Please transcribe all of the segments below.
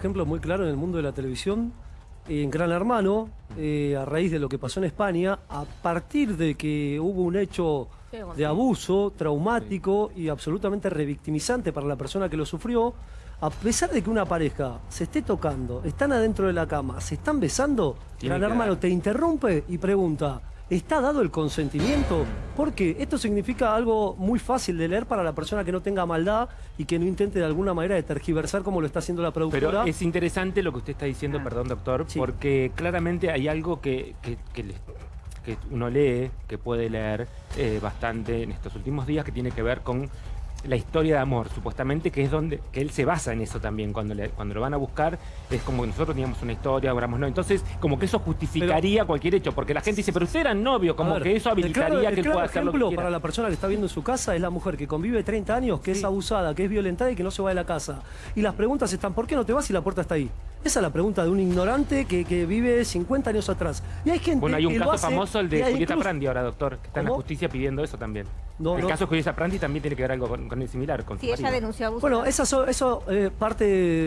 ejemplo muy claro en el mundo de la televisión, en Gran Hermano, eh, a raíz de lo que pasó en España, a partir de que hubo un hecho de abuso traumático y absolutamente revictimizante para la persona que lo sufrió, a pesar de que una pareja se esté tocando, están adentro de la cama, se están besando, Gran Hermano te interrumpe y pregunta, ¿Está dado el consentimiento? Porque esto significa algo muy fácil de leer para la persona que no tenga maldad y que no intente de alguna manera de tergiversar como lo está haciendo la productora. Pero es interesante lo que usted está diciendo, ah. perdón doctor, porque claramente hay algo que, que, uno lee, que puede leer eh, bastante en estos últimos días, que tiene que ver con la historia de amor, supuestamente, que es donde que él se basa en eso también. Cuando, cuando lo van a buscar, es como que nosotros teníamos una historia, hablamos no. Entonces, como que eso justificaría cualquier hecho, porque la gente dice, pero usted era novio, como que eso habilitaría que él pueda hacer lo que para la persona que está viendo en su casa es la mujer que convive 30 años, que es abusada, que es violentada y que no se va de la casa. Y las preguntas están, ¿por qué no te vas si la puerta está ahí? Esa es la pregunta de un ignorante que, vive 50 años atrás. Y hay gente Bueno, hay un caso famoso, el de Julieta Prandi ahora, doctor, que está en la justicia pidiendo eso también. el caso de Julieta Prandi también tiene que ver algo con, el similar. Con sí, ella denunció abuso. Bueno, eso, eso eh, parte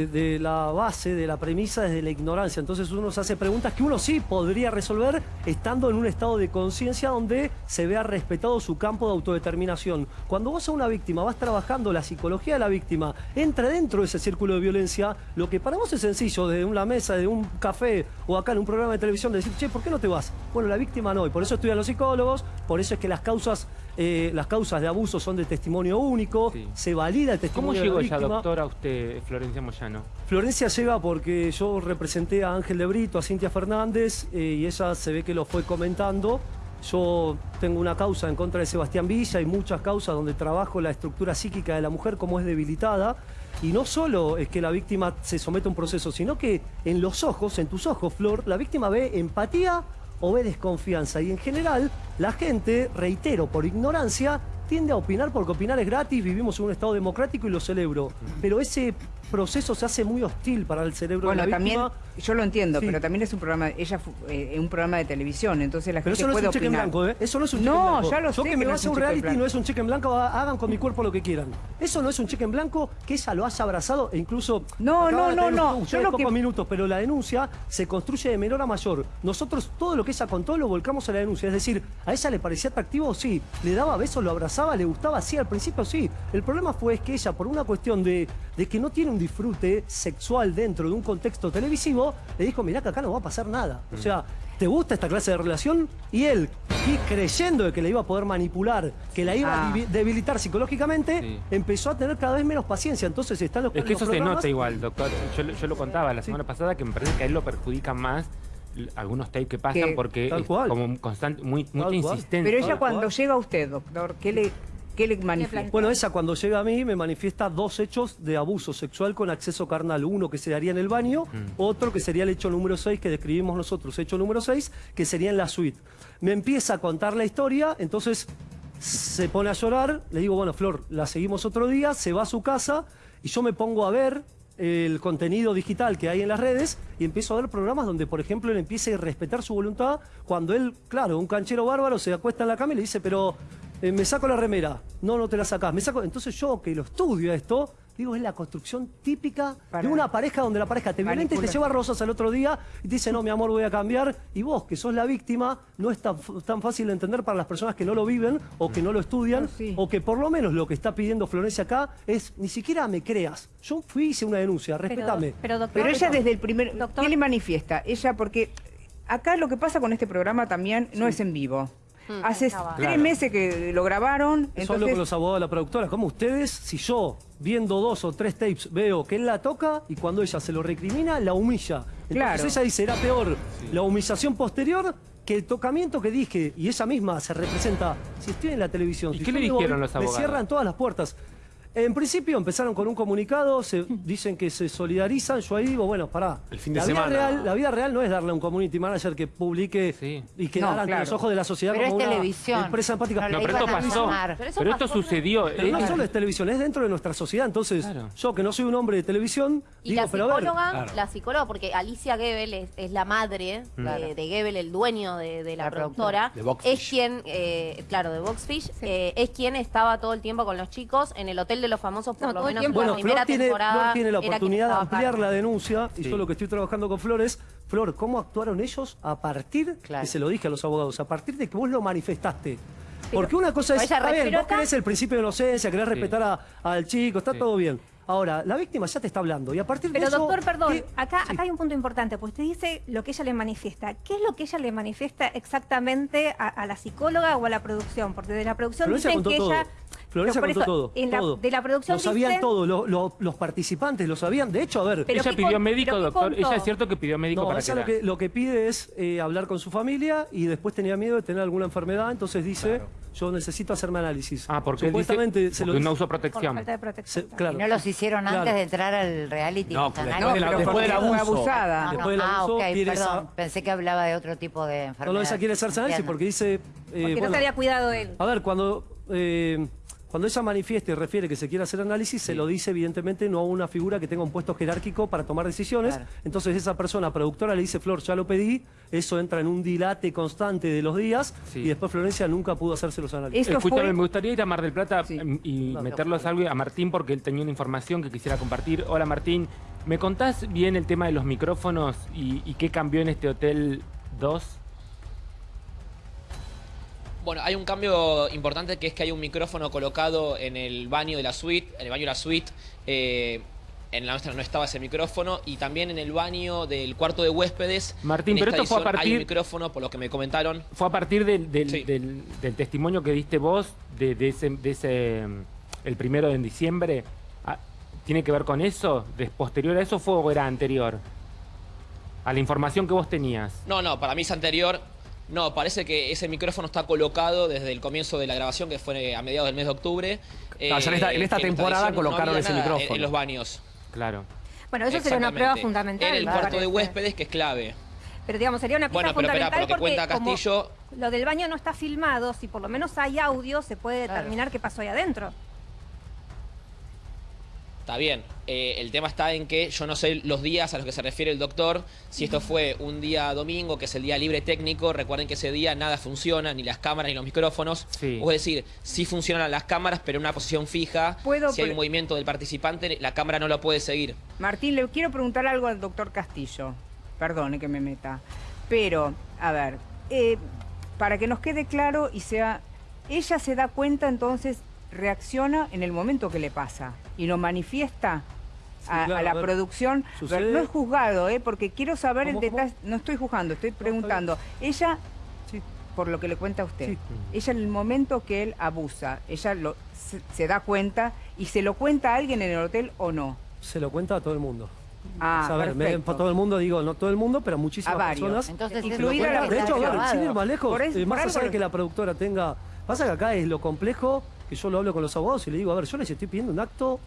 de, la base, de la premisa, desde la ignorancia. Entonces uno se hace preguntas que uno sí podría resolver estando en un estado de conciencia donde se vea respetado su campo de autodeterminación. Cuando vos a una víctima vas trabajando la psicología de la víctima, entra dentro de ese círculo de violencia, lo que para vos es sencillo, de una mesa, de un café o acá en un programa de televisión, de decir, che, ¿por qué no te vas? Bueno, la víctima no, y por eso estudian los psicólogos, por eso es que las causas, eh, las causas de abuso son de testimonio único, se valida el testimonio ¿Cómo llegó ella, doctora, usted, Florencia Moyano? Florencia llega porque yo representé a Ángel de Brito, a Cintia Fernández, eh, y ella se ve que lo fue comentando. Yo tengo una causa en contra de Sebastián Villa y muchas causas donde trabajo la estructura psíquica de la mujer, como es debilitada. Y no solo es que la víctima se somete a un proceso, sino que en los ojos, en tus ojos, Flor, la víctima ve empatía o ve desconfianza. Y en general, la gente, reitero, por ignorancia, tiende a opinar porque opinar es gratis, vivimos en un Estado democrático y lo celebro. Pero ese proceso se hace muy hostil para el cerebro de la también, yo lo entiendo, pero también es un programa, ella eh, un programa de televisión, entonces la gente puede opinar. en blanco, ¿eh? Eso no es un cheque en blanco. ya lo yo que me voy a hacer un reality no es un cheque en blanco, hagan con mi cuerpo lo que quieran. Eso no es un cheque en blanco, que ella lo haya abrazado e incluso... No, no, no, no. Yo pocos minutos, pero la denuncia se construye de menor a mayor. Nosotros todo lo que ella contó lo volcamos a la denuncia. Es decir, ¿a ella le parecía atractivo? Sí. ¿Le daba besos, lo abrazaba, le gustaba? Sí, al principio sí. El problema fue que ella, por una cuestión de, de que no tiene un disfrute sexual dentro de un contexto televisivo, le dijo, mirá que acá no va a pasar nada. O sea, ¿te gusta esta clase de relación? Y él, y creyendo de que le iba a poder manipular, que la iba a ah. debilitar psicológicamente, empezó a tener cada vez menos paciencia. Entonces están los Es que eso se nota igual, doctor. Yo, lo contaba la semana pasada que me parece que a él lo perjudica más algunos tapes que pasan porque es como constante, muy, muy insistente. Pero ella cuando llega a usted, doctor, ¿qué le, ¿Qué le manifiesta? Bueno, esa cuando llega a mí me manifiesta dos hechos de abuso sexual con acceso carnal. Uno que se daría en el baño, mm. otro que sería el hecho número 6 que describimos nosotros. Hecho número 6 que sería en la suite. Me empieza a contar la historia, entonces se pone a llorar. Le digo, bueno, Flor, la seguimos otro día, se va a su casa y yo me pongo a ver el contenido digital que hay en las redes y empiezo a ver programas donde, por ejemplo, él empieza a respetar su voluntad cuando él, claro, un canchero bárbaro se acuesta en la cama y le dice, pero eh, me saco la remera. No, no te la sacás. Me saco... Entonces yo, que lo estudio esto, digo, es la construcción típica de una pareja donde la pareja te violenta y te lleva rosas al otro día y te dice, no, mi amor, voy a cambiar. Y vos, que sos la víctima, no es tan, fácil de entender para las personas que no lo viven o que no lo estudian o que por lo menos lo que está pidiendo Florencia acá es, ni siquiera me creas. Yo fui y hice una denuncia, respetame. Pero, ella desde el primer... ¿Qué le manifiesta? Ella, porque acá lo que pasa con este programa también no es en vivo. Mm. Hace tres meses que lo grabaron. Entonces... Solo con los abogados de la productora. Como ustedes, si yo, viendo dos o tres tapes, veo que él la toca y cuando ella se lo recrimina, la humilla. Entonces ella dice, era peor la humillación posterior que el tocamiento que dije, y ella misma se representa, si estoy en la televisión, ¿Y qué le dijeron los abogados? Me cierran todas las puertas. En principio empezaron con un comunicado, se dicen que se solidarizan, yo ahí digo, bueno, pará. El fin de la semana. Vida real, la vida real no es darle a un community manager que publique y que no, los ojos de la sociedad pero como es televisión. empresa empática. No, pero esto pasó. Pero, esto sucedió. Pero no solo es televisión, es dentro de nuestra sociedad. Entonces, yo que no soy un hombre de televisión, y digo, la pero psicóloga, a ver. la psicóloga, porque Alicia Gebel es, la madre de, de, Gebel, el dueño de, la, productora, es quien, eh, claro, de Boxfish, eh, es quien estaba todo el tiempo con los chicos en el hotel de los famosos por No, lo menos tiempo. en la Bueno, primera Flor tiene, temporada. Flor tiene la oportunidad de ampliar la denuncia y Sí. yo lo que estoy trabajando con Flores, Flor, ¿cómo actuaron ellos a partir, Claro. que se lo dije a los abogados, a partir de que vos lo manifestaste? Porque una cosa es, bien, respiró vos querés el principio de inocencia, querés respetar a- al chico, está Sí. todo bien. Ahora, la víctima ya te está hablando y a partir Pero de eso... doctor, perdón, ¿qué- acá, Sí. acá hay un punto importante, pues usted dice lo que ella le manifiesta. ¿Qué es lo que ella le manifiesta exactamente a, a la psicóloga o a la producción? Porque de la producción Florencia dicen que todo. ella... Florencia contó eso, todo. en la- todo. de la producción Lo sabían dicen- todo, lo- lo- los participantes lo sabían. De hecho, a ver... Pero ella ¿qué pidió con- médico, doctor. Ella es cierto que pidió médico No, para ella lo que, lo que pide es eh, hablar con su familia y después tenía miedo de tener alguna enfermedad, entonces dice, yo necesito hacerme análisis. Ah, porque él dice Supuestamente se lo porque no usó Por protección. falta de protección. se- claro. ¿Y no los hicieron Claro. antes de entrar al reality? No, después ahí. de la- pero después del abuso. abusada. Ah, no. Después del Ah, abuso, ok, quiere perdón. esa- Pensé que hablaba de otro tipo de enfermedad. No, no, ella quiere hacerse análisis porque dice... eh, Porque bueno, no se había cuidado él. A ver, cuando, eh, cuando ella manifiesta y refiere que se quiere hacer análisis, se lo dice evidentemente no a una figura que tenga un puesto jerárquico para tomar decisiones. Claro. Entonces esa persona productora le dice, Flor, ya lo pedí, eso entra en un dilate constante de los días Sí. y después Florencia nunca pudo hacerse los análisis. Escúchame, fue- me gustaría ir a Mar del Plata Sí. em, y No, meterlos algo a Martín porque él tenía una información que quisiera compartir. Hola Martín, ¿me contás bien el tema de los micrófonos y, y qué cambió en este Hotel 2? Bueno, hay un cambio importante que es que hay un micrófono colocado en el baño de la suite, en el baño de la suite. eh, en la nuestra no estaba ese micrófono y también en el baño del cuarto de huéspedes. Martín, pero esto fue a edición Hay partir- un micrófono, por lo que me comentaron. Fue a partir del, del, Sí. del- del testimonio que diste vos de, de ese, de ese, el primero de diciembre. Ah, ¿Tiene que ver con eso? ¿Des posterior a eso fue o era anterior? A la información que vos tenías. No, no, para mí es anterior. No, parece que ese micrófono está colocado desde el comienzo de la grabación, que fue a mediados del mes de octubre. Claro, en esta- en esta que temporada no colocaron ese en- micrófono. En los baños. Claro. Bueno, eso sería una prueba fundamental. En el cuarto de huéspedes, que es clave. Pero digamos, sería una pieza Bueno, pero espera, fundamental porque cuenta como Castillo- lo del baño no está filmado, si por lo menos hay audio, se puede Claro. determinar qué pasó ahí adentro. Está bien. Eh, el tema está en que yo no sé los días a los que se refiere el doctor. Si esto fue un día domingo, que es el día libre técnico, recuerden que ese día nada funciona, ni las cámaras ni los micrófonos. Sí. O es decir, sí funcionan las cámaras, pero en una posición fija. Puedo si hay un movimiento del participante, la cámara no lo puede seguir. Martín, le quiero preguntar algo al doctor Castillo. Perdone que me meta. Pero, a ver, eh, para que nos quede claro y sea, ella se da cuenta entonces, reacciona en el momento que le pasa y lo manifiesta Sí, a, claro, a la a ver, producción. sucede- No es juzgado, ¿eh? porque quiero saber el detalle. No estoy juzgando, estoy preguntando. Ella, Sí. por lo que le cuenta a usted, Sí. ella en el momento que él abusa, ella lo, se, se da cuenta y se lo cuenta a alguien en el hotel o no. Se lo cuenta a todo el mundo. Ah, O sea, a ver, me- perfecto. para todo el mundo digo, no todo el mundo, pero a muchísimas A varios. personas. Entonces, Incluida la- de hecho, a ver, sin ir más lejos, Por eso- eh, más allá de que la productora tenga... Pasa que acá es lo complejo, que yo lo hablo con los abogados y le digo, a ver, yo les estoy pidiendo un acto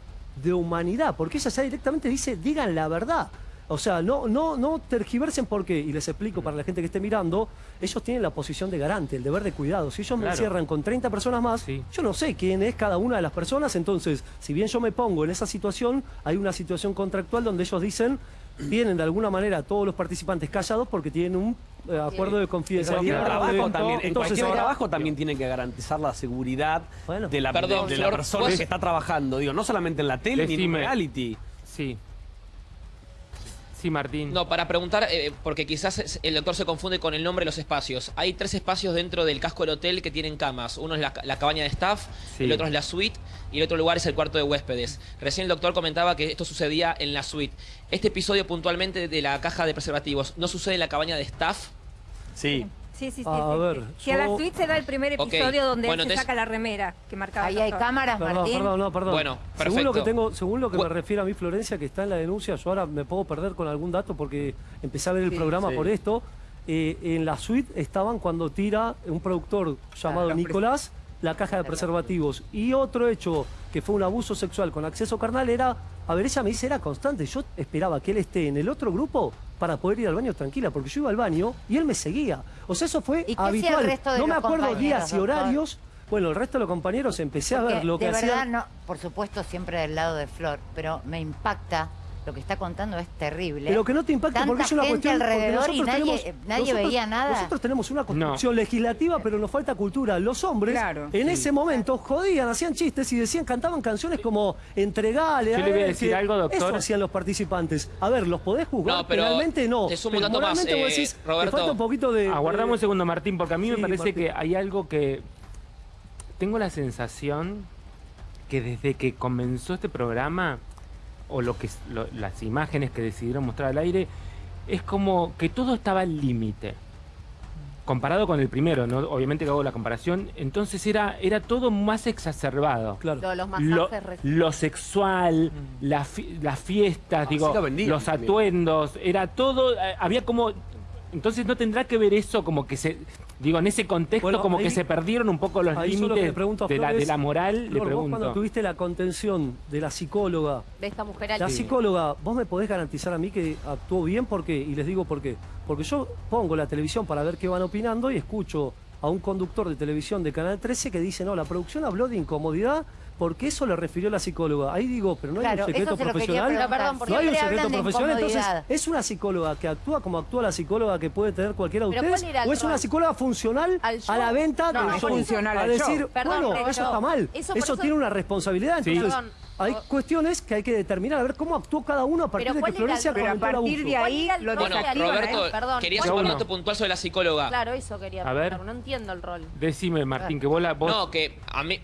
de humanidad, porque ella ya directamente dice, digan la verdad. O sea, no, no, no tergiversen por qué, y les explico para la gente que esté mirando, ellos tienen la posición de garante, el deber de cuidado. Si ellos me encierran con 30 personas más, Sí. yo no sé quién es cada una de las personas, entonces, si bien yo me pongo en esa situación, hay una situación contractual donde ellos dicen, tienen de alguna manera a todos los participantes callados porque tienen un eh, acuerdo de En confidencialidad. trabajo de- también, en entonces, cualquier trabajo también tiene que garantizar la seguridad Bueno. de la, Perdón, de, de la Flor, persona que está trabajando. Digo, no solamente en la tele ni en reality. Sí. Sí, Martín. No, para preguntar, eh, porque quizás el doctor se confunde con el nombre de los espacios. Hay tres espacios dentro del casco del hotel que tienen camas. Uno es la, la cabaña de staff, Sí. el otro es la suite y el otro lugar es el cuarto de huéspedes. Recién el doctor comentaba que esto sucedía en la suite. Este episodio puntualmente de la caja de preservativos, ¿no sucede en la cabaña de staff? Sí. Sí, sí, sí. A sí, ver, sí. Si a la suite se da el primer episodio donde bueno, él se saca la remera que marcaba Ahí hay cámaras, Perdón, Martín. perdón, no, perdón. Bueno, Según lo que perfecto. tengo, según lo que me refiere a mí Florencia, que está en la denuncia, yo ahora me puedo perder con algún dato porque empecé a ver el Sí, programa sí. por esto. Eh, en la suite estaban cuando tira un productor llamado Nicolás la caja de preservativos. Y otro hecho que fue un abuso sexual con acceso carnal era, a ver, ella me dice, era constante. Yo esperaba que él esté en el otro grupo para poder ir al baño tranquila, porque yo iba al baño y él me seguía. O sea, eso fue ¿Y qué hacía el habitual. resto de no me acuerdo días y doctor? horarios. Bueno, el resto de los compañeros empecé a ver lo que de verdad, hacían. no, por supuesto, siempre del lado de Flor, pero me impacta lo que está contando es terrible. Pero que no te impacte Tanta porque es una gente cuestión... alrededor y nosotros nadie, tenemos- nadie nosotros- veía nada. Nosotros tenemos una construcción legislativa, pero nos falta cultura. Los hombres, Claro. en ese momento, jodían, hacían chistes y decían, cantaban canciones como entregale. Yo le voy a decir algo, doctor. Eso hacían los participantes. A ver, ¿los podés juzgar? No, pero Penalmente no. te sumo un Pero dato más, eh, decís, te Roberto. falta un poquito de... Aguardame un segundo, Martín, porque a mí me Sí, parece Martín. que hay algo que... Tengo la sensación que desde que comenzó este programa, o lo que lo- las imágenes que decidieron mostrar al aire, es como que todo estaba al límite. Comparado con el primero, ¿no? Obviamente que hago la comparación, entonces era, era todo más exacerbado. Claro. Lo- los Lo, masajes re- lo sexual, la fi- las fiestas, digo, lo vendían los también. atuendos, era todo, eh, había como... Entonces no tendrá que ver eso como que se... Digo, en ese contexto Bueno, como ahí- que se perdieron un poco los lo límites pregunto de, la, de moral, le vos cuando pregunto. tuviste la contención de la psicóloga, de esta mujer La psicóloga, ¿vos me podés garantizar a mí que actuó bien? ¿Por qué? Y les digo por qué. Porque yo pongo la televisión para ver qué van opinando y escucho a un conductor de televisión de Canal 13 que dice, no, la producción habló de incomodidad porque eso le refirió la psicóloga. Ahí digo, pero no hay un secreto se quería profesional. preguntar. Pero perdón, ¿por no hay un secreto profesional. Entonces. ¿es una psicóloga que actúa como actúa la psicóloga que puede tener cualquiera de ustedes? ¿cuál era el ¿O es una psicóloga funcional a la venta No, del es show? funcional a al decir. Perdón, bueno, eso está mal. eso Eso, por eso- tiene una responsabilidad. Sí. Entonces, Perdón. hay cuestiones que hay que determinar, a ver cómo actuó cada uno a partir de que ¿cuál era Florencia Pero a partir de ahí ¿Cuál era el lo Bueno, Roberto, ¿eh? Perdón, quería ¿cuál hacer un dato puntual sobre la psicóloga. Claro, eso quería A ver. preguntar, No entiendo el rol. Decime, Martín, que vos la... vos- No, que a mí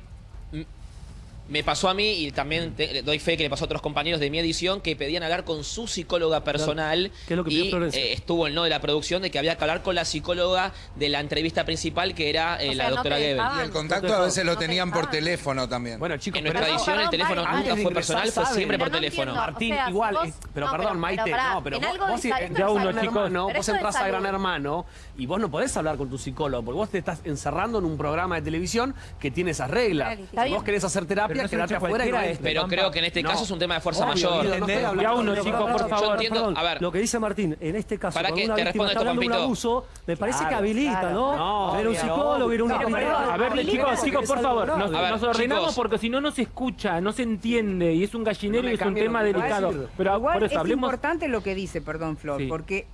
me pasó a mí y también te- doy fe que le pasó a otros compañeros de mi edición que pedían hablar con su psicóloga personal ¿Qué es lo que y eh, estuvo el no de la producción de que había que hablar con la psicóloga de la entrevista principal que era eh, O la sea, no doctora te Gebel. Y el contacto a veces lo No te tenían por teléfono también. Bueno, chicos, En nuestra edición el teléfono nunca fue ingresar, personal, fue siempre Pero por no teléfono. entiendo. Martín, O sea, si igual, vos- eh, pero no, perdón, pero- Maite, no, pero en vos, Ya a uno, Gran chicos. Hermano, Pero vos entras a. Gran Hermano y vos no podés hablar con tu psicólogo, porque vos te estás encerrando en un programa de televisión que tiene esas reglas. Si vos querés hacer terapia, no cualquiera entres. Pero creo que en este No. caso es un tema de fuerza Obvio, mayor. Por Yo favor. entiendo, a ver. Lo que dice Martín, en este caso, Para que una te víctima responda esto, un Pampito. abuso, me parece Claro, que habilita, claro. ¿no? Ver un psicólogo, ir a privada. A ver, chicos, chicos, por favor, nos, ordenamos porque si no, no se escucha, no se entiende y es un gallinero y es un tema delicado. Pero Igual eso es importante lo que dice, perdón, Flor, porque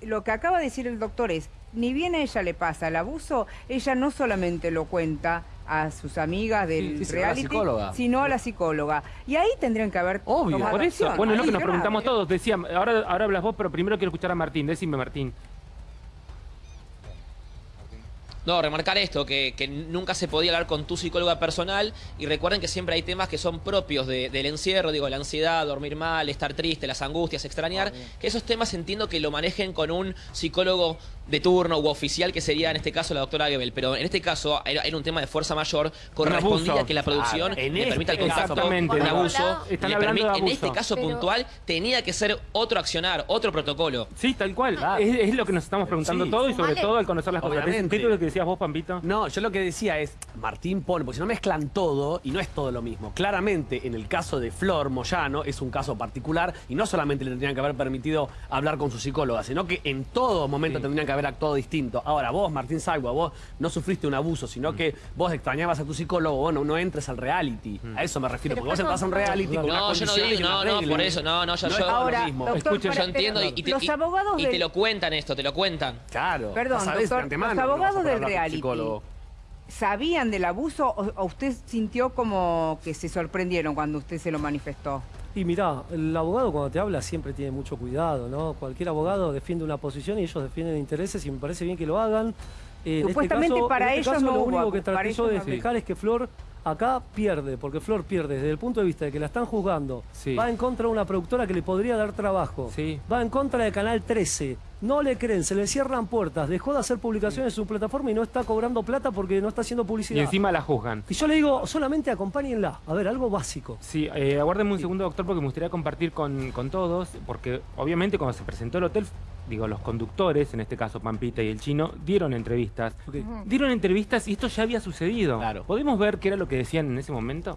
lo que acaba de decir el doctor es, ni bien a ella le pasa el abuso, ella no solamente lo cuenta a sus amigas del Sí, sí, sino a la reality, psicóloga. sino a la psicóloga. Y ahí tendrían que haber Obvio, Por eso, acción. bueno, es lo que nos preguntamos todos. Decía, ahora, ahora hablas vos, pero primero quiero escuchar a Martín. Decime, Martín. No, remarcar esto, que, que nunca se podía hablar con tu psicóloga personal y recuerden que siempre hay temas que son propios de- del encierro, digo, la ansiedad, dormir mal, estar triste, las angustias, extrañar, que esos temas entiendo que lo manejen con un psicólogo de turno u oficial que sería en este caso la doctora Gebel, pero en este caso era, era un tema de fuerza mayor, correspondía abuso. que la producción en le este permita el contacto, un abuso, le hablando de permi- en abuso. este caso Pero- puntual tenía que ser otro accionar, otro protocolo. Sí, tal cual. Claro. Es, es lo que nos estamos preguntando Sí. todo y sobre todo al conocer las cosas. Obviamente. ¿Qué es lo que decías vos, Pampito? No, yo lo que decía es, Martín pone, porque si no mezclan todo y no es todo lo mismo. Claramente, en el caso de Flor Moyano, es un caso particular y no solamente le tendrían que haber permitido hablar con su psicóloga, sino que en todo momento Sí. tendrían que haber actuado distinto. Ahora, vos, Martín Sagua, vos no sufriste un abuso, sino que vos extrañabas a tu psicólogo, bueno, no entres al reality. A eso me refiero, Pero porque vos entras a un reality con No, unas yo no digo, no, no, por eso, no, no, yo- No Ahora, mismo. doctor, para- Yo entiendo y, pero y te, los y- abogados y del- te lo cuentan esto, te lo cuentan. Claro. Perdón, vos doctor, antemano los no abogados del reality. psicólogo. ¿Sabían del abuso o, o usted sintió como que se sorprendieron cuando usted se lo manifestó? Y mirá, el abogado cuando te habla siempre tiene mucho cuidado, ¿no? Cualquier abogado defiende una posición y ellos defienden intereses y me parece bien que lo hagan. Eh, en Supuestamente este caso, para en este ellos caso, no lo hubo único abu- que para traté yo ellos de explicar es que Flor acá pierde, porque Flor pierde desde el punto de vista de que la están juzgando. Sí. Va en contra de una productora que le podría dar trabajo. Sí. Va en contra de Canal 13. No le creen, se le cierran puertas, dejó de hacer publicaciones en su plataforma y no está cobrando plata porque no está haciendo Y publicidad. encima la juzgan. Y yo le digo, solamente acompáñenla. A ver, algo básico. Sí, eh, aguárdeme un segundo, doctor, porque me gustaría compartir con, con todos, porque obviamente cuando se presentó el hotel, digo, los conductores, en este caso Pampita y el chino, dieron entrevistas. Dieron entrevistas y esto ya había sucedido. Claro. ¿Podemos ver qué era lo que decían en ese momento?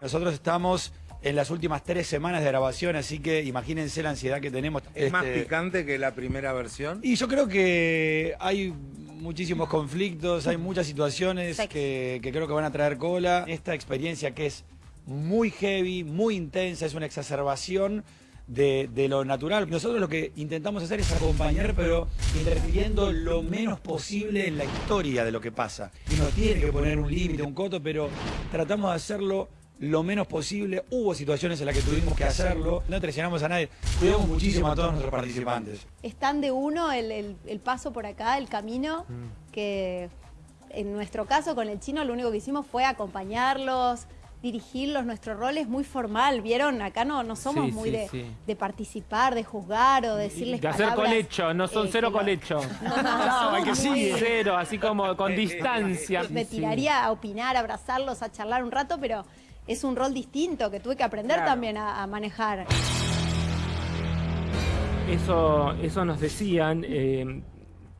Nosotros estamos en las últimas tres semanas de grabación, así que imagínense la ansiedad que tenemos. ¿Es más Este, picante que la primera versión? Y yo creo que hay muchísimos conflictos, hay muchas situaciones que, que creo que van a traer cola. Esta experiencia que es muy heavy, muy intensa, es una exacerbación de, de, lo natural. Nosotros lo que intentamos hacer es acompañar, pero interfiriendo lo menos posible en la historia de lo que pasa. Y no tiene que poner un límite, un coto, pero tratamos de hacerlo lo menos posible. Hubo situaciones en las que tuvimos que hacerlo. No traicionamos a nadie. Cuidamos muchísimo a todos nuestros participantes. Es tan de uno el, el, el paso por acá, el camino, mm. que en nuestro caso con el chino lo único que hicimos fue acompañarlos, dirigirlos, nuestro rol es muy formal, ¿vieron? Acá no, no somos muy de, de, participar, de juzgar o decirles De hacer colecho, no son eh, cero colecho. No, no, no, que sí, cero, así como con distancia. Me tiraría a opinar, a abrazarlos, a charlar un rato, pero es un rol distinto que tuve que aprender también a, manejar. Eso, eso nos decían. Eh,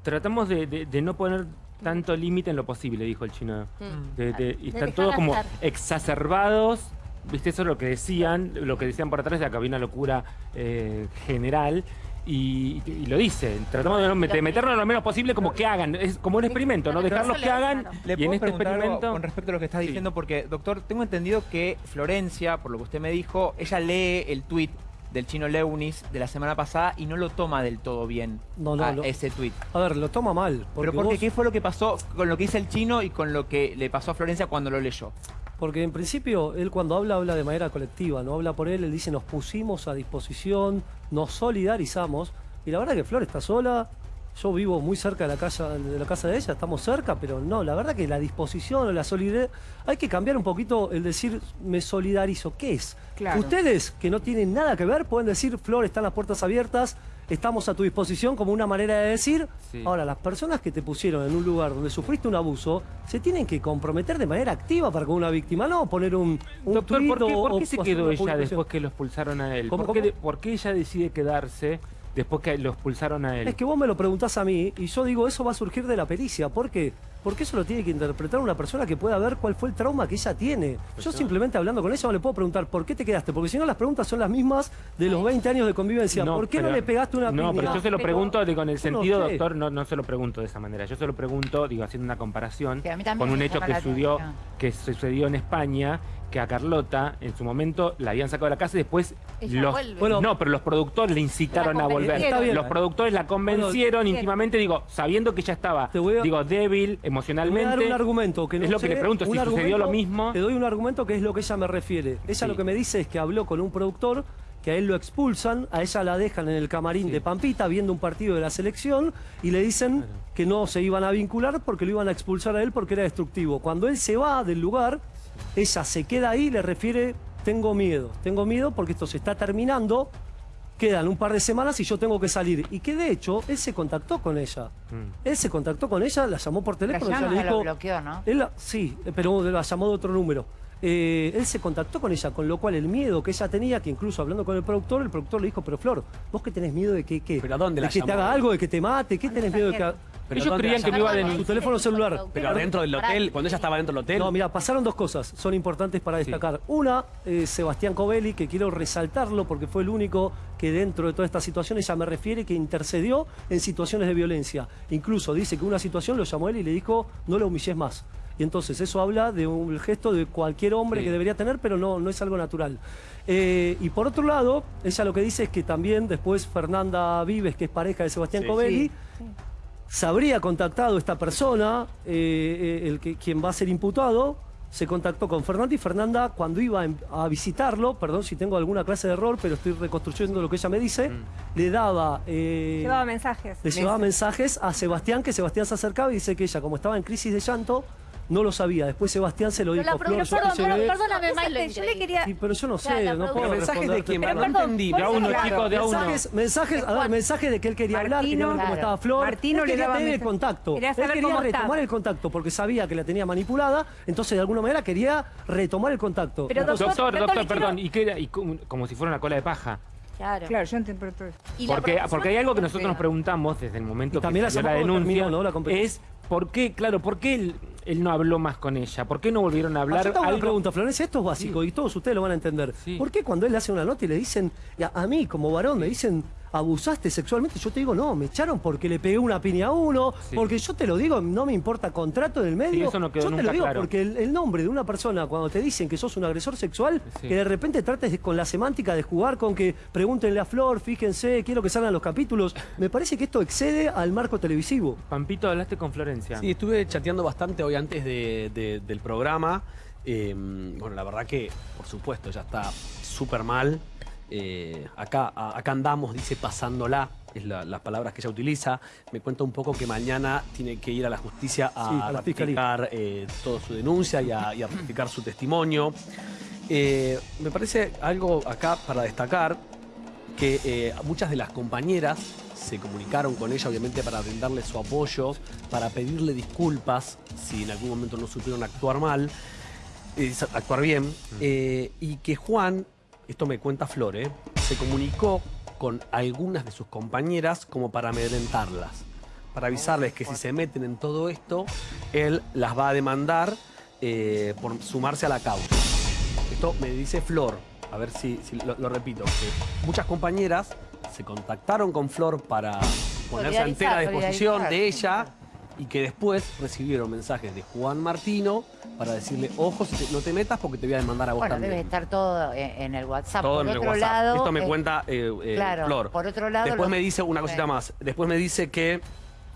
tratamos de, de no poner tanto límite en lo posible, dijo el chino. Mm. y están todos como exacerbados. ¿Viste? Eso es lo que decían, lo que decían por atrás de que había una locura eh, general. Y, lo dice, tratamos de, meternos lo menos posible como que hagan, es como un experimento, ¿no? Dejarlos que hagan ¿Le y en este experimento... con respecto a lo que estás diciendo, porque, doctor, tengo entendido que Florencia, por lo que usted me dijo, ella lee el tuit del chino Leunis de la semana pasada y no lo toma del todo bien no, no, ese tuit. A ver, lo toma mal. Pero porque ¿qué fue lo que pasó con lo que dice el chino y con lo que le pasó a Florencia cuando lo leyó? Porque en principio él cuando habla, habla de manera colectiva, no habla por él, él dice nos pusimos a disposición, nos solidarizamos. Y la verdad que Flor está sola, yo vivo muy cerca de la casa de la casa de ella, estamos cerca, pero no, la verdad que la disposición o la solidaridad, hay que cambiar un poquito el decir me solidarizo. ¿Qué es? Ustedes que no tienen nada que ver pueden decir, Flor, están las puertas abiertas, estamos a tu disposición como una manera de decir. Ahora, las personas que te pusieron en un lugar donde sufriste un abuso, se tienen que comprometer de manera activa para con una víctima, no poner un, un Doctor, ¿por qué, se quedó ella después que lo expulsaron a él? ¿Por qué ella decide quedarse? después que lo expulsaron a él. Es que vos me lo preguntás a mí y yo digo, eso va a surgir de la pericia. ¿Por qué? Porque eso lo tiene que interpretar una persona que pueda ver cuál fue el trauma que ella tiene. Pues yo simplemente hablando con ella no le puedo preguntar, ¿por qué te quedaste? Porque si no las preguntas son las mismas de los 20 años de convivencia. ¿Por qué no le pegaste una No, pero yo se lo pregunto con el sentido, doctor, no, no se lo pregunto de esa manera. Yo se lo pregunto, digo, haciendo una comparación con un hecho que, sucedió, que sucedió en España que a Carlota en su momento la habían sacado de la casa y después los, bueno, no, pero los productores le incitaron a volver. Los productores la convencieron íntimamente, digo, sabiendo que ya estaba, digo, débil emocionalmente. Te voy a dar un argumento que no es lo que le pregunto, si sucedió lo mismo. Te doy un argumento que es lo que ella me refiere. Ella lo que me dice es que habló con un productor que a él lo expulsan, a ella la dejan en el camarín de Pampita viendo un partido de la selección y le dicen que no se iban a vincular porque lo iban a expulsar a él porque era destructivo. Cuando él se va del lugar, ella se queda ahí y le refiere, tengo miedo, tengo miedo porque esto se está terminando, quedan un par de semanas y yo tengo que salir. Y que de hecho, él se contactó con ella. Mm. Él se contactó con ella, la llamó por teléfono. La le dijo, bloqueó, ¿no? sí, pero la llamó de otro número. Eh, él se contactó con ella, con lo cual el miedo que ella tenía, que incluso hablando con el productor, el productor le dijo, pero Flor, vos que tenés miedo de que, ¿qué? ¿Pero dónde de que te haga algo, de que te mate, ¿qué tenés miedo de que pero ellos creían que me iba a su teléfono celular. Pero adentro del hotel, cuando ella estaba dentro del hotel. No, mira, pasaron dos cosas, son importantes para destacar. Una, eh, Sebastián Covelli, que quiero resaltarlo porque fue el único que dentro de toda esta situación, ella me refiere que intercedió en situaciones de violencia. Incluso dice que una situación lo llamó él y le dijo, no lo humilles más. Y entonces eso habla de un gesto de cualquier hombre que debería tener, pero no, no es algo natural. Eh, y por otro lado, ella lo que dice es que también después Fernanda Vives, que es pareja de Sebastián Covelli, se habría contactado esta persona, eh, eh, el que, quien va a ser imputado, se contactó con Fernanda y Fernanda cuando iba a visitarlo, perdón si tengo alguna clase de error, pero estoy reconstruyendo lo que ella me dice, mm. le daba... Eh, llevaba mensajes. Le llevaba mensajes a Sebastián, que Sebastián se acercaba y dice que ella, como estaba en crisis de llanto, no lo sabía. Después Sebastián se lo dijo. Flor, perdón, perdóname, Maite, yo le quería... Sí, pero yo no sé, no puedo ¿Mensajes de quién? No entendí. De a uno, chicos, de a uno. Mensajes, mensajes, a ver, mensajes de que él quería hablar, quería ver cómo estaba Flor. Martino le daba tener el contacto. Quería él quería retomar el contacto porque sabía que la tenía manipulada, entonces de alguna manera quería retomar el contacto. Pero doctor, doctor, perdón, y, qué era, y como, si fuera una cola de paja. Claro. Claro, yo entiendo. Porque, porque hay algo que nosotros nos preguntamos desde el momento que también la, la denuncia, ¿no? la es ¿por qué, claro, por qué él no habló más con ella? ¿Por qué no volvieron a hablar? Yo tengo una Algo- pregunta, Florencia, esto es básico y todos ustedes lo van a entender. ¿Por qué cuando él hace una nota y le dicen, a, a mí como varón me dicen, abusaste sexualmente? Yo te digo, no, me echaron porque le pegué una piña a uno, Sí. porque yo te lo digo, no me importa contrato del medio. Sí, eso no quedó yo te lo digo claro. porque el, el nombre de una persona, cuando te dicen que sos un agresor sexual, Sí. que de repente trates de- con la semántica de jugar con que pregúntenle a Flor, fíjense, quiero que salgan los capítulos, me parece que esto excede al marco televisivo. Pampito, hablaste con Florencia. Sí, estuve chateando bastante hoy antes de- de- del programa. Eh, bueno, la verdad que, por supuesto, ya está súper mal. Eh, acá, a- acá andamos, dice pasándola, es la- las palabras que ella utiliza. Me cuenta un poco que mañana tiene que ir a la justicia a, Sí, a ratificar eh, toda su denuncia y a, y a ratificar su testimonio. Eh, me parece algo acá para destacar que muchas de las compañeras se comunicaron con ella, obviamente, para brindarle su apoyo, para pedirle disculpas si en algún momento no supieron actuar mal, eh, actuar bien, eh, y que Juan, esto me cuenta Flor, eh, se comunicó con algunas de sus compañeras como para amedrentarlas, para avisarles que si se meten en todo esto, él las va a demandar por sumarse a la causa. Esto me dice Flor, a ver si, si lo, lo repito, que muchas compañeras se contactaron con Flor para ponerse a entera Solidarizar, disposición de ella y que después recibieron mensajes de Juan Martino para decirle, ojo, no te metas porque te voy a demandar a vos Bueno, también. debe estar todo en, en el WhatsApp. Todo por en el otro WhatsApp. lado, Esto me eh, cuenta eh, eh, claro, Flor. por otro lado, Después los- me dice una cosita más. Después me dice que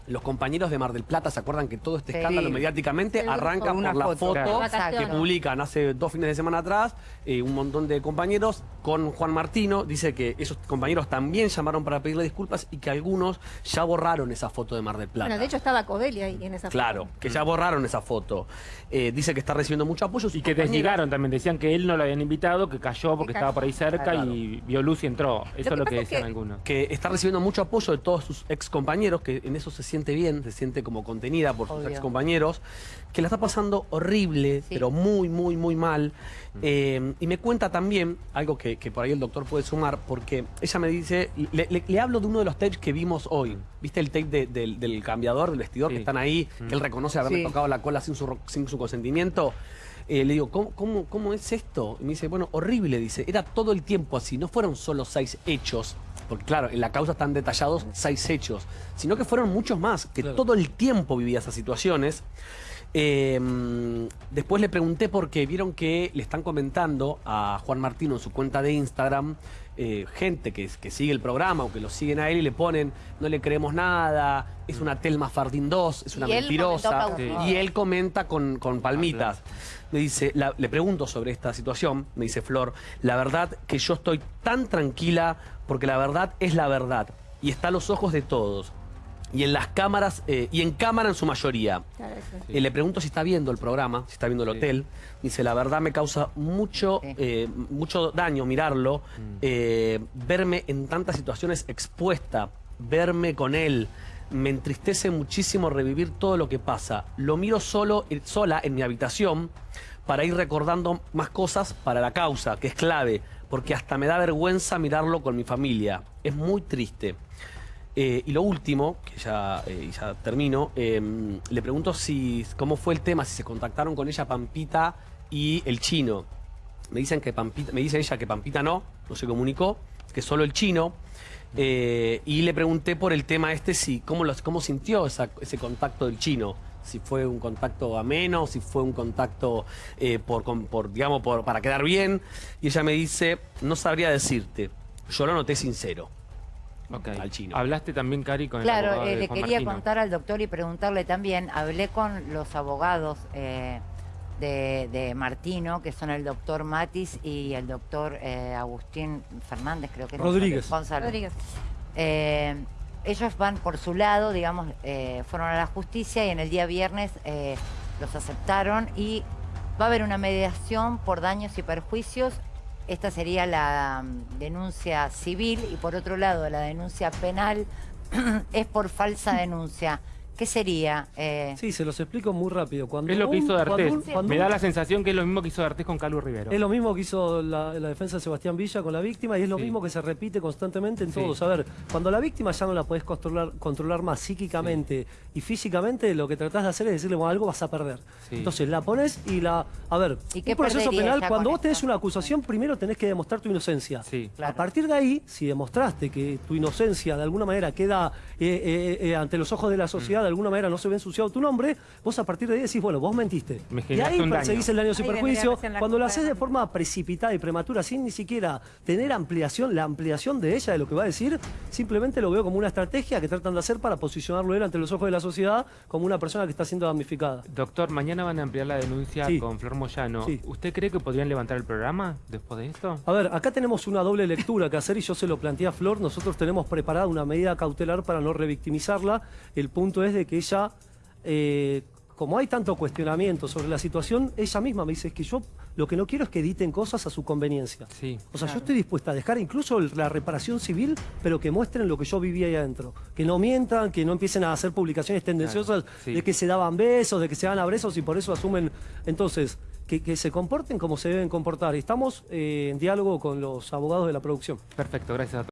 los compañeros de Mar del Plata, ¿se acuerdan que todo este Sí. escándalo mediáticamente grupo. arranca Una por la foto. foto, Claro. que publican hace dos fines de semana atrás eh, un montón de compañeros con Juan Martino? Dice que esos compañeros también llamaron para pedirle disculpas y que algunos ya borraron esa foto de Mar del Plata. Bueno, de hecho estaba Codelli ahí en esa Claro, que ya borraron esa foto. Eh, dice que está recibiendo mucho apoyo. Y que desligaron también, decían que él no lo habían invitado, que cayó porque Que estaba por ahí cerca Claro. y vio luz y entró. Eso es lo que es decían que- algunos. que está recibiendo mucho apoyo de todos sus ex compañeros, que en eso se siente bien, se siente como contenida por sus Obvio. ex compañeros, que la está pasando horrible, Sí. pero muy, muy, muy mal. Eh, y me cuenta también algo que, que por ahí el doctor puede sumar, porque ella me dice, le, le- le hablo de uno de los tapes que vimos hoy. ¿Viste el tape de- del, del cambiador, del vestidor, Sí. que están ahí, que él reconoce haberle Sí. tocado la cola sin su, ro- sin su consentimiento? Eh, le digo, ¿cómo, cómo, cómo es esto? Y me dice, bueno, horrible, dice, era todo el tiempo así, no fueron solo seis hechos, porque claro, en la causa están detallados seis hechos, sino que fueron muchos más, que todo el tiempo vivía esas situaciones. Eh, después le pregunté porque vieron que le están comentando a Juan Martino en su cuenta de Instagram eh, gente que, que sigue el programa o que lo siguen a él y le ponen no le creemos nada, es una Telma Fardín 2, es una Y mentirosa. Y él comenta con, con palmitas. Me dice, la- le pregunto sobre esta situación, me dice Flor, la verdad que yo estoy tan tranquila porque la verdad es la verdad y está a los ojos de todos. Y en las cámaras, eh, y en cámara en su mayoría. Claro, eso. Eh, le pregunto si está viendo el programa, si está viendo el hotel. Dice, la verdad me causa mucho, Sí. eh, mucho daño mirarlo, Mm. eh, verme en tantas situaciones expuesta, verme con él. Me entristece muchísimo revivir todo lo que pasa. Lo miro solo, sola en mi habitación para ir recordando más cosas para la causa, que es clave, porque hasta me da vergüenza mirarlo con mi familia. Es muy triste. Eh, y lo último, que ya, eh, termino, eh, le pregunto si cómo fue el tema, si se contactaron con ella Pampita y el chino. Me dicen que Pampita, me dice ella que Pampita no, no se comunicó, que solo el chino. Eh, y le pregunté por el tema este, si cómo, los, cómo sintió ese contacto del chino. Si fue un contacto ameno, si fue un contacto por, por, digamos, para quedar bien. Y ella me dice, no sabría decirte. Yo lo noté sincero. Ok. al chino. Hablaste también, Cari, con el Claro, abogado eh, de le quería Martino. contar al doctor y preguntarle también, hablé con los abogados eh, de, de Martino, que son el doctor Matis y el doctor eh, Agustín Fernández, creo que es. Rodríguez. Gonzalo. Rodríguez. Eh, ellos van por su lado, digamos, eh, fueron a la justicia y en el día viernes eh, los aceptaron y va a haber una mediación por daños y perjuicios. Esta sería la denuncia civil y por otro lado la denuncia penal es por falsa denuncia. ¿Qué sería? Eh, Sí, se los explico muy rápido. Cuando Es lo que un- hizo D'Artés. un- Me da la sensación que es lo mismo que hizo D'Artés con Calu Rivero. Es lo mismo que hizo la, la defensa de Sebastián Villa con la víctima y es lo Sí. mismo que se repite constantemente en Sí. todos. A ver, cuando la víctima ya no la podés controlar, controlar más psíquicamente y físicamente, lo que tratás de hacer es decirle, bueno, algo vas a perder. Sí. Entonces la pones y la... A ver, ¿Y qué un proceso penal, cuando vos tenés esto? una acusación, primero tenés que demostrar tu inocencia. Sí. A partir de ahí, si demostraste que tu inocencia de alguna manera queda eh, eh, eh, ante los ojos de la sociedad, de alguna manera no se ve ensuciado tu nombre, vos a partir de ahí decís, bueno, vos mentiste. Me y ahí un daño. perseguís el daño sin perjuicio. Cuando lo haces de forma precipitada y prematura, sin ni siquiera tener ampliación, la ampliación de ella, de lo que va a decir, simplemente lo veo como una estrategia que tratan de hacer para posicionarlo él ante los ojos de la sociedad como una persona que está siendo damnificada. Doctor, mañana van a ampliar la denuncia Sí. con Flor Moyano. Sí. ¿Usted cree que podrían levantar el programa después de esto? A ver, acá tenemos una doble lectura que hacer y yo se lo planteé a Flor. Nosotros tenemos preparada una medida cautelar para no revictimizarla. El punto es de que ella, eh, como hay tanto cuestionamiento sobre la situación, ella misma me dice es que yo lo que no quiero es que editen cosas a su conveniencia. Sí. O sea, yo estoy dispuesta a dejar incluso la reparación civil, pero que muestren lo que yo vivía ahí adentro. Que no mientan, que no empiecen a hacer publicaciones tendenciosas Claro, sí. de que se daban besos, de que se daban abrazos y por eso asumen. Entonces, que, que se comporten como se deben comportar. Estamos eh, en diálogo con los abogados de la producción. Perfecto, gracias.